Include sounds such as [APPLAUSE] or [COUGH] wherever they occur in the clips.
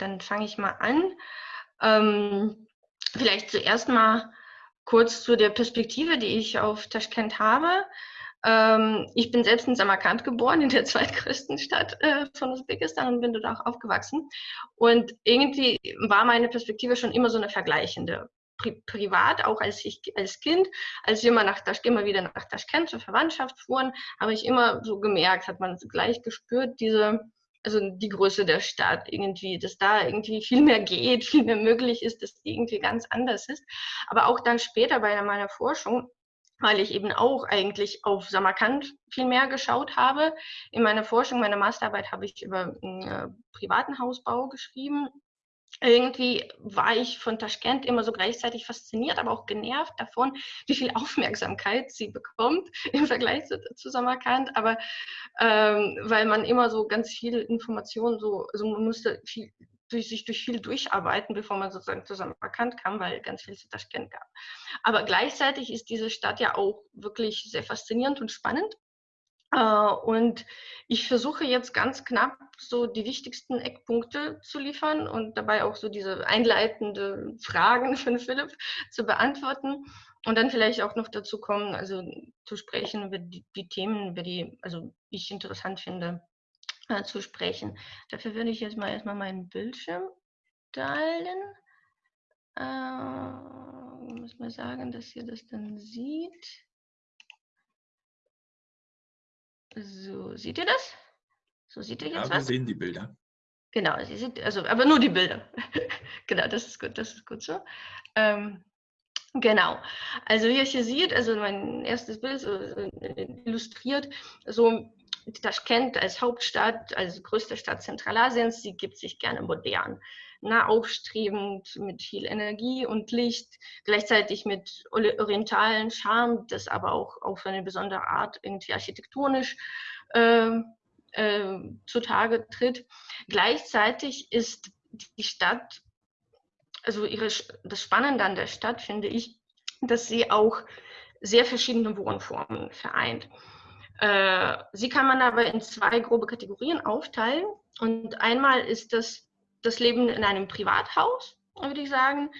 dann fange ich mal an. Ähm, vielleicht zuerst mal kurz zu der Perspektive, die ich auf Taschkent habe. Ähm, ich bin selbst in Samarkand geboren, in der [LAUGHS] zweitgrößten Stadt äh, von Usbekistan und bin dort auch aufgewachsen. Und irgendwie war meine Perspektive schon immer so eine vergleichende. Pri privat, auch als ich als Kind, als wir immer, nach Tasch immer wieder nach Taschkent zur Verwandtschaft fuhren, habe ich immer so gemerkt, hat man gleich gespürt, diese, also die Größe der Stadt irgendwie, dass da irgendwie viel mehr geht, viel mehr möglich ist, dass die irgendwie ganz anders ist. Aber auch dann später bei meiner Forschung weil ich eben auch eigentlich auf Samarkand viel mehr geschaut habe. In meiner Forschung, meiner Masterarbeit habe ich über äh, privaten Hausbau geschrieben. Irgendwie war ich von Taschkent immer so gleichzeitig fasziniert, aber auch genervt davon, wie viel Aufmerksamkeit sie bekommt [LAUGHS] im Vergleich zu, zu Samarkand. Aber ähm, weil man immer so ganz viel Informationen so, also man musste viel, durch, sich durch viel durcharbeiten, bevor man sozusagen zusammen erkannt kam, weil ganz viel zu Taschkent gab. Aber gleichzeitig ist diese Stadt ja auch wirklich sehr faszinierend und spannend. Uh, und ich versuche jetzt ganz knapp so die wichtigsten Eckpunkte zu liefern und dabei auch so diese einleitende Fragen [LAUGHS] von Philipp zu beantworten und dann vielleicht auch noch dazu kommen, also zu sprechen über die, die Themen, über die also ich interessant finde äh, zu sprechen. Dafür würde ich jetzt mal erstmal meinen Bildschirm teilen. Äh, muss mal sagen, dass ihr das dann sieht. So, seht ihr das? So sieht ihr jetzt ja, wir sehen die Bilder. Genau, sie sieht, also, aber nur die Bilder. [LAUGHS] genau, das ist gut, das ist gut so. Ähm, genau, also wie ihr hier seht, also mein erstes Bild so, äh, illustriert so Taschkent als Hauptstadt, als größte Stadt Zentralasiens, sie gibt sich gerne modern, na, aufstrebend, mit viel Energie und Licht, gleichzeitig mit orientalen Charme, das aber auch auf eine besondere Art irgendwie architektonisch äh, äh, zutage tritt. Gleichzeitig ist die Stadt, also ihre, das Spannende an der Stadt finde ich, dass sie auch sehr verschiedene Wohnformen vereint. Äh, sie kann man aber in zwei grobe Kategorien aufteilen. Und einmal ist das das Leben in einem Privathaus, würde ich sagen.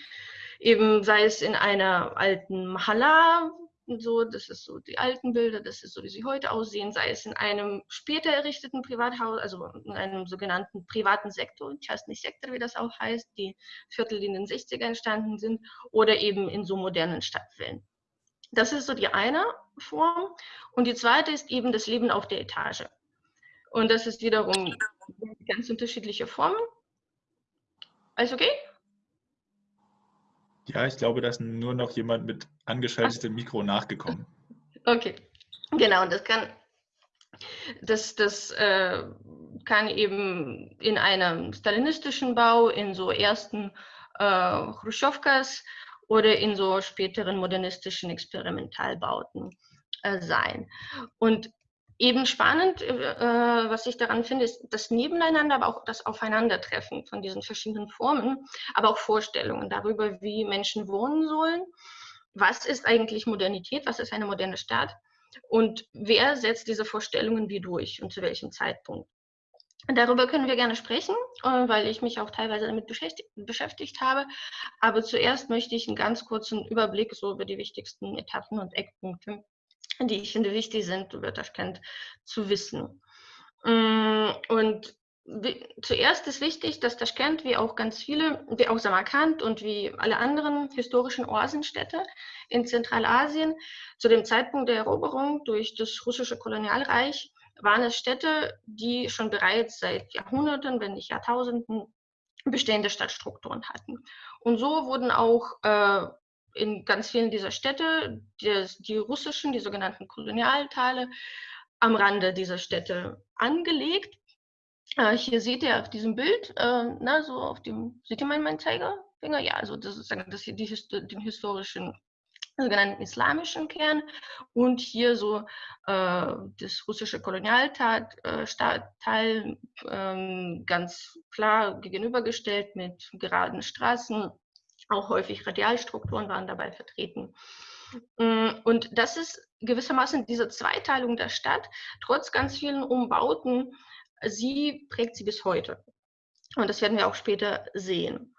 Eben sei es in einer alten Mahalla, so, das ist so die alten Bilder, das ist so, wie sie heute aussehen, sei es in einem später errichteten Privathaus, also in einem sogenannten privaten Sektor, ich weiß nicht Sektor, wie das auch heißt, die Viertel, die in den 60er entstanden sind, oder eben in so modernen Stadtvillen. Das ist so die eine Form. Und die zweite ist eben das Leben auf der Etage. Und das ist wiederum ganz unterschiedliche Formen. Alles okay? Ja, ich glaube, da ist nur noch jemand mit angeschaltetem Mikro nachgekommen. Okay, genau. Und das kann, das, das äh, kann eben in einem stalinistischen Bau, in so ersten äh, Khrushchevkas oder in so späteren modernistischen Experimentalbauten äh, sein. Und eben spannend, äh, was ich daran finde, ist das Nebeneinander, aber auch das Aufeinandertreffen von diesen verschiedenen Formen, aber auch Vorstellungen darüber, wie Menschen wohnen sollen. Was ist eigentlich Modernität? Was ist eine moderne Stadt? Und wer setzt diese Vorstellungen wie durch und zu welchem Zeitpunkt? Darüber können wir gerne sprechen, äh, weil ich mich auch teilweise damit beschäftigt habe. Aber zuerst möchte ich einen ganz kurzen Überblick so über die wichtigsten Etappen und Eckpunkte, die ich finde wichtig sind, über Taschkent zu wissen. Mm, und zuerst ist wichtig, dass Taschkent, wie auch ganz viele, wie auch Samarkand und wie alle anderen historischen Oasenstädte in Zentralasien, zu dem Zeitpunkt der Eroberung durch das russische Kolonialreich waren es Städte, die schon bereits seit Jahrhunderten, wenn nicht Jahrtausenden, bestehende Stadtstrukturen hatten. Und so wurden auch äh, in ganz vielen dieser Städte die, die, russischen, die sogenannten Kolonialteile, am Rande dieser Städte angelegt. Äh, hier seht ihr auf diesem Bild, äh, na, so auf dem, seht ihr meinen, meinen Zeigerfinger? Ja, also das ist das hier die, den historischen sogenannten islamischen Kern und hier so äh, das russische Kolonialteil äh, äh, ganz klar gegenübergestellt mit geraden Straßen, auch häufig Radialstrukturen waren dabei vertreten. Mm, und das ist gewissermaßen diese Zweiteilung der Stadt, trotz ganz vielen Umbauten, sie prägt sie bis heute. Und das werden wir auch später sehen.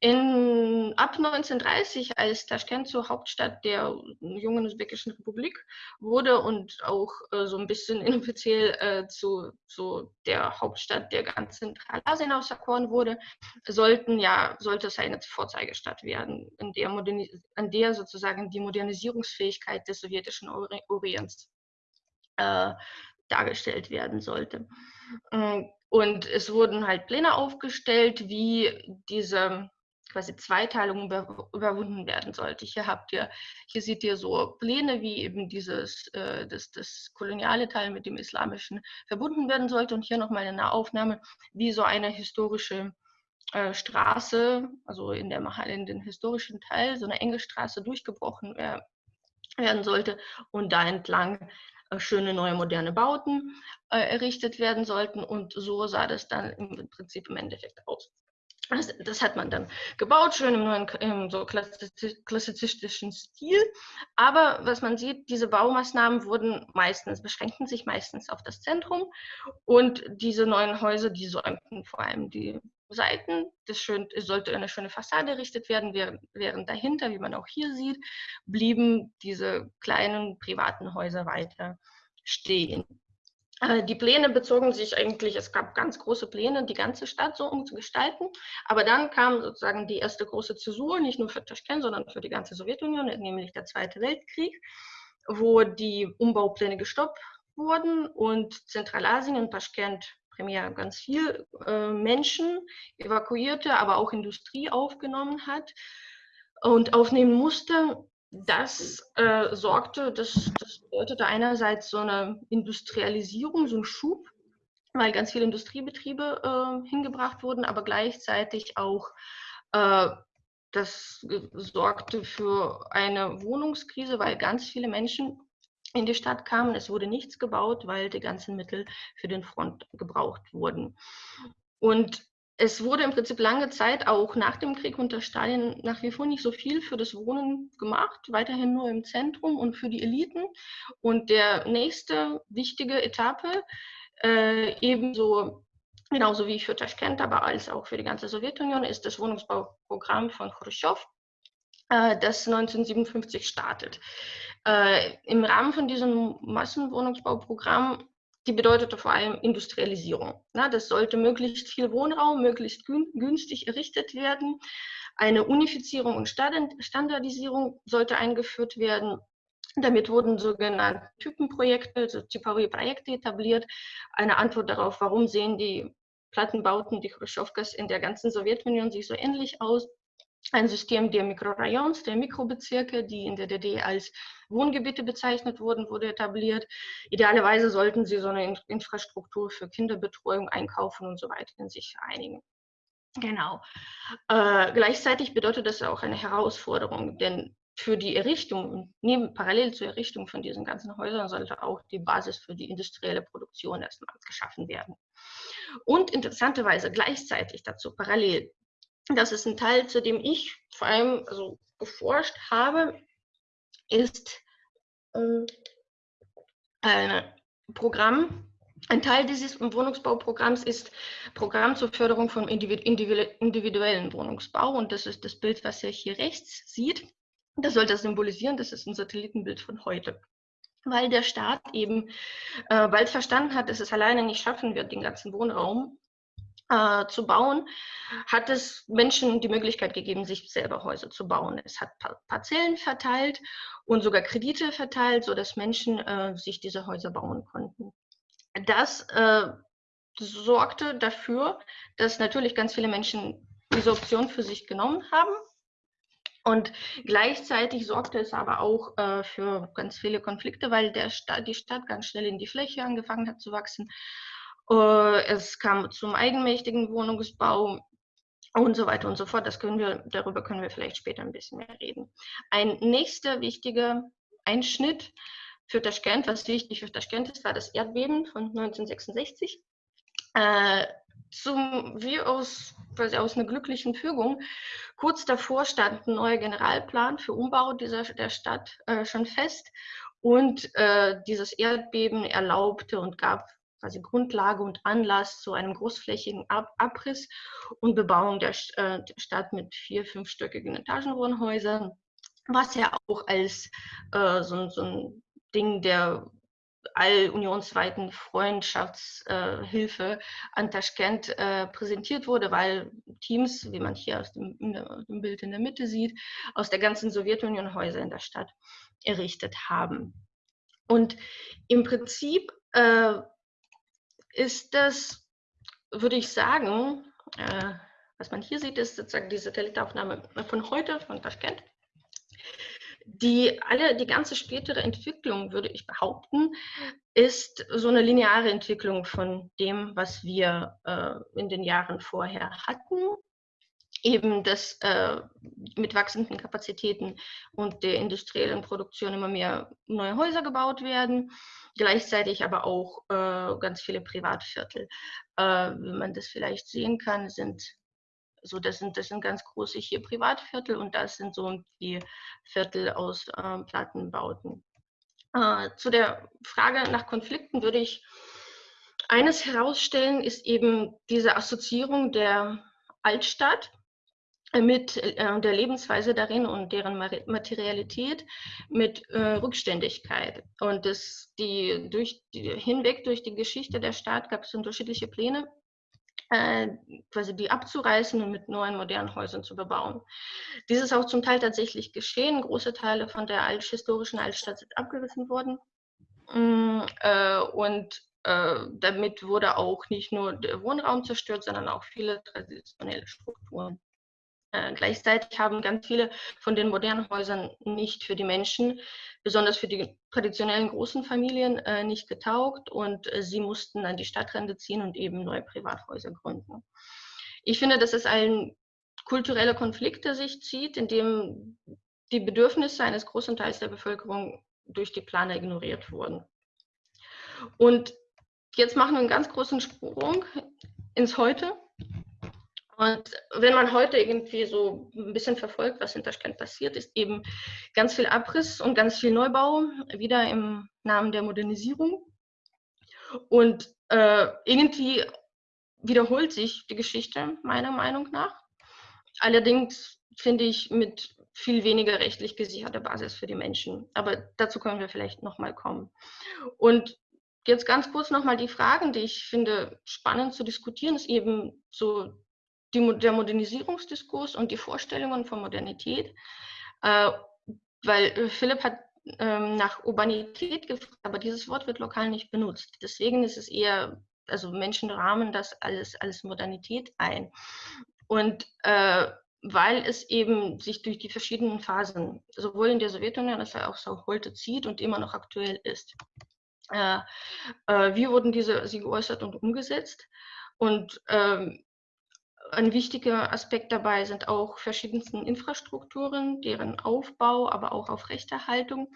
In, ab 1930, als Taschkent zur Hauptstadt der jungen usbekischen Republik wurde und auch äh, so ein bisschen [LAUGHS] inoffiziell äh, zu, zu der Hauptstadt der ganzen Zentralasien auserkoren wurde, sollten ja, sollte es eine Vorzeigestadt werden, in der, an der sozusagen die Modernisierungsfähigkeit des sowjetischen Orients äh, dargestellt werden sollte. Mm, und es wurden halt Pläne aufgestellt, wie diese quasi Zweiteilung über, überwunden werden sollte. Hier habt ihr, hier seht ihr so Pläne, wie eben dieses, äh, das, das koloniale Teil mit dem islamischen verbunden werden sollte. Und hier nochmal eine Aufnahme, wie so eine historische äh, Straße, also in, der, in den historischen Teil, so eine enge Straße durchgebrochen äh, werden sollte und da entlang äh, schöne neue moderne Bauten äh, errichtet werden sollten. Und so sah das dann im Prinzip im Endeffekt aus. Das, das, hat man dann gebaut, schön im neuen im so klassizistischen Stil. Aber was man sieht, diese Baumaßnahmen wurden meistens, beschränkten sich meistens auf das Zentrum. Und diese neuen Häuser, die säumten vor allem die Seiten. Das schön, es sollte eine schöne Fassade errichtet werden, während, während dahinter, wie man auch hier sieht, blieben diese kleinen privaten Häuser weiter stehen. Äh, die Pläne bezogen sich eigentlich, es gab ganz große Pläne, die ganze Stadt so umzugestalten. Aber dann kam sozusagen die erste große Zäsur, nicht nur für Taschkent, sondern für die ganze Sowjetunion, nämlich der Zweite Weltkrieg, wo die Umbaupläne gestoppt wurden und Zentralasien und Taschkent primär ganz viel äh, Menschen evakuierte, aber auch Industrie aufgenommen hat und aufnehmen musste. Das äh, sorgte, das, das bedeutete einerseits so eine Industrialisierung, so ein Schub, weil ganz viele Industriebetriebe äh, hingebracht wurden, aber gleichzeitig auch äh, das sorgte für eine Wohnungskrise, weil ganz viele Menschen in die Stadt kamen. Es wurde nichts gebaut, weil die ganzen Mittel für den Front gebraucht wurden. Und es wurde im Prinzip lange Zeit auch nach dem Krieg unter Stalin nach wie vor nicht so viel für das Wohnen gemacht, weiterhin nur im Zentrum und für die Eliten. Und der nächste wichtige Etappe, äh, ebenso genauso wie für Taschkent, aber als auch für die ganze Sowjetunion, ist das Wohnungsbauprogramm von Khrushchev, äh, das 1957 startet. Äh, Im Rahmen von diesem Massenwohnungsbauprogramm, die bedeutete vor allem Industrialisierung. Na, das sollte möglichst viel Wohnraum, möglichst günstig errichtet werden. Eine Unifizierung und Standardisierung sollte eingeführt werden. Damit wurden sogenannte Typenprojekte, also Typologie-Projekte etabliert. Eine Antwort darauf, warum sehen die Plattenbauten, die Khrushchevkas in der ganzen Sowjetunion sich so ähnlich aus ein System der Mikrorayons, der Mikrobezirke, die in der DDR als Wohngebiete bezeichnet wurden, wurde etabliert. Idealerweise sollten sie so eine Infrastruktur für Kinderbetreuung einkaufen und so weiter in sich einigen. Genau. Äh, gleichzeitig bedeutet das auch eine Herausforderung, denn für die Errichtung, neben, parallel zur Errichtung von diesen ganzen Häusern, sollte auch die Basis für die industrielle Produktion erstmal geschaffen werden. Und interessanterweise gleichzeitig dazu parallel das ist ein Teil, zu dem ich vor allem also, geforscht habe, ist ähm, ein Programm. Ein Teil dieses Wohnungsbauprogramms ist Programm zur Förderung von individuellen Wohnungsbau. Und das ist das Bild, was ihr hier rechts sieht. Das soll das symbolisieren. Das ist ein Satellitenbild von heute weil der Staat eben äh, bald verstanden hat, dass es alleine nicht schaffen wird, den ganzen Wohnraum äh, zu bauen, hat es Menschen die Möglichkeit gegeben, sich selber Häuser zu bauen. Es hat Parzellen verteilt und sogar Kredite verteilt, sodass Menschen äh, sich diese Häuser bauen konnten. Das äh, sorgte dafür, dass natürlich ganz viele Menschen diese Option für sich genommen haben. Und gleichzeitig sorgte es aber auch äh, für ganz viele Konflikte, weil der Sta die Stadt ganz schnell in die Fläche angefangen hat zu wachsen es kam zum eigenmächtigen Wohnungsbau und so weiter und so fort. Das können wir, darüber können wir vielleicht später ein bisschen mehr reden. Ein nächster wichtiger Einschnitt für Taschkent, was wichtig für Taschkent ist, war das Erdbeben von 1966. Äh, zum, wie aus, aus einer glücklichen Fügung. Kurz davor stand ein neuer Generalplan für Umbau dieser, der Stadt äh, schon fest und äh, dieses Erdbeben erlaubte und gab quasi Grundlage und Anlass zu einem großflächigen Ab Abriss und Bebauung der, äh, der Stadt mit vier, fünfstöckigen Etagenwohnhäusern, was ja auch als äh, so, so ein Ding der allunionsweiten Freundschaftshilfe äh, an Taschkent äh, präsentiert wurde, weil Teams, wie man hier aus dem, dem, Bild in der Mitte sieht, aus der ganzen Sowjetunion Häuser in der Stadt errichtet haben. Und im Prinzip äh, ist das, würde ich sagen, äh, was man hier sieht, ist sozusagen die Satellitaufnahme von heute, von Taschkent die alle, die ganze spätere Entwicklung, würde ich behaupten, ist so eine lineare Entwicklung von dem, was wir äh, in den Jahren vorher hatten. Eben, dass äh, mit wachsenden Kapazitäten und der industriellen Produktion immer mehr neue Häuser gebaut werden, gleichzeitig aber auch äh, ganz viele Privatviertel. Äh, wie man das vielleicht sehen kann, sind so, das sind, das sind ganz große hier Privatviertel und das sind so die Viertel aus äh, Plattenbauten. Äh, zu der Frage nach Konflikten würde ich eines herausstellen, ist eben diese Assoziierung der Altstadt mit äh, der Lebensweise darin und deren Materialität mit äh, Rückständigkeit. Und das, die, durch die, hinweg durch die Geschichte der Stadt gab es unterschiedliche Pläne, äh, quasi die abzureißen und mit neuen modernen Häusern zu bebauen. Dies ist auch zum Teil tatsächlich geschehen. Große Teile von der alt, historischen Altstadt sind abgerissen worden. Mm, äh, und äh, damit wurde auch nicht nur der Wohnraum zerstört, sondern auch viele traditionelle Strukturen. Äh, gleichzeitig haben ganz viele von den modernen Häusern nicht für die Menschen, besonders für die traditionellen großen Familien, äh, nicht getaugt und äh, sie mussten an die Stadtrände ziehen und eben neue Privathäuser gründen. Ich finde, das ist ein kultureller Konflikt, der sich zieht, in dem die Bedürfnisse eines großen Teils der Bevölkerung durch die Planer ignoriert wurden. Und jetzt machen wir einen ganz großen Sprung ins Heute und wenn man heute irgendwie so ein bisschen verfolgt, was in Taschkent passiert, ist eben ganz viel Abriss und ganz viel Neubau, wieder im Namen der Modernisierung. Und äh, irgendwie wiederholt sich die Geschichte meiner Meinung nach. Allerdings finde ich mit viel weniger rechtlich gesicherter Basis für die Menschen. Aber dazu können wir vielleicht nochmal kommen. Und jetzt ganz kurz nochmal die Fragen, die ich finde spannend zu diskutieren, ist eben so die, der Modernisierungsdiskurs und die Vorstellungen von Modernität, äh, weil äh, Philipp hat ähm, nach Urbanität gefragt, aber dieses Wort wird lokal nicht benutzt. Deswegen ist es eher, also Menschen rahmen das alles als Modernität ein. Und äh, weil es eben sich durch die verschiedenen Phasen, sowohl in der Sowjetunion als auch so heute zieht und immer noch aktuell ist. Äh, äh, wie wurden diese sie geäußert und umgesetzt? Und ähm, ein wichtiger Aspekt dabei sind auch verschiedensten Infrastrukturen, deren Aufbau, aber auch Aufrechterhaltung.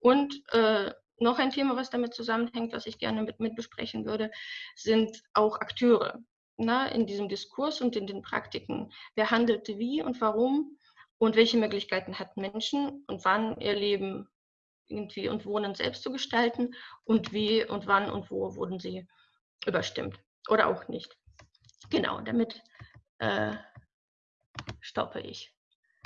Und äh, noch ein Thema, was damit zusammenhängt, was ich gerne mit, mit besprechen würde, sind auch Akteure na, in diesem Diskurs und in den Praktiken. Wer handelte wie und warum und welche Möglichkeiten hatten Menschen und wann ihr Leben irgendwie und Wohnen selbst zu gestalten und wie und wann und wo wurden sie überstimmt oder auch nicht. Genau, damit äh, stoppe ich.